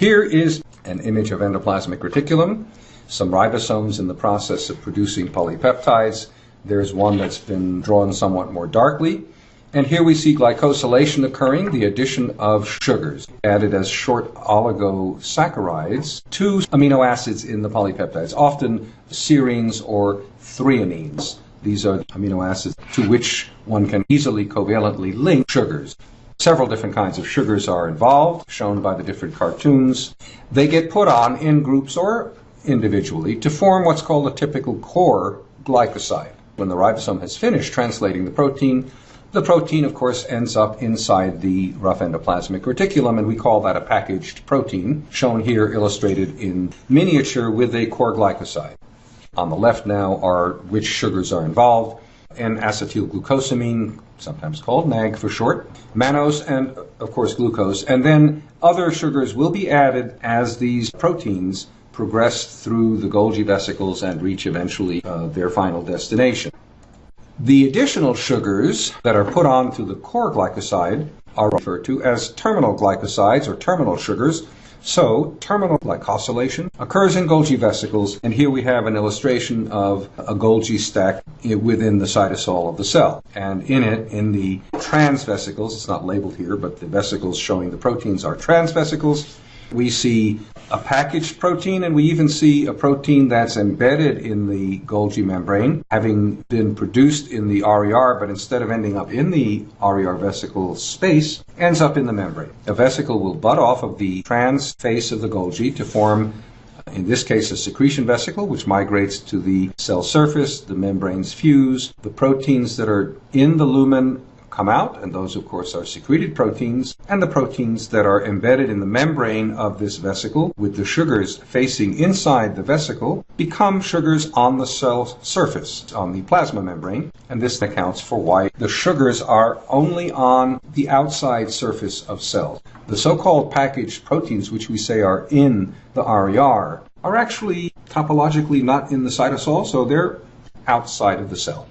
Here is an image of endoplasmic reticulum, some ribosomes in the process of producing polypeptides. There's one that's been drawn somewhat more darkly. And here we see glycosylation occurring, the addition of sugars added as short oligosaccharides to amino acids in the polypeptides, often serines or threonines. These are amino acids to which one can easily covalently link sugars. Several different kinds of sugars are involved, shown by the different cartoons. They get put on in groups or individually to form what's called a typical core glycoside. When the ribosome has finished translating the protein, the protein, of course, ends up inside the rough endoplasmic reticulum, and we call that a packaged protein, shown here illustrated in miniature with a core glycoside. On the left now are which sugars are involved, N-acetylglucosamine, sometimes called NAG for short, mannose, and of course glucose. And then other sugars will be added as these proteins progress through the Golgi vesicles and reach eventually uh, their final destination. The additional sugars that are put on onto the core glycoside are referred to as terminal glycosides or terminal sugars. So, terminal glycosylation occurs in Golgi vesicles, and here we have an illustration of a Golgi stack within the cytosol of the cell. And in it, in the trans vesicles, it's not labeled here, but the vesicles showing the proteins are trans vesicles, we see a packaged protein, and we even see a protein that's embedded in the Golgi membrane, having been produced in the RER, but instead of ending up in the RER vesicle space, ends up in the membrane. A vesicle will butt off of the trans face of the Golgi to form in this case, a secretion vesicle, which migrates to the cell surface, the membranes fuse, the proteins that are in the lumen come out, and those, of course, are secreted proteins, and the proteins that are embedded in the membrane of this vesicle, with the sugars facing inside the vesicle, become sugars on the cell surface, on the plasma membrane, and this accounts for why the sugars are only on the outside surface of cells. The so-called packaged proteins, which we say are in the RER, are actually topologically not in the cytosol, so they're outside of the cell.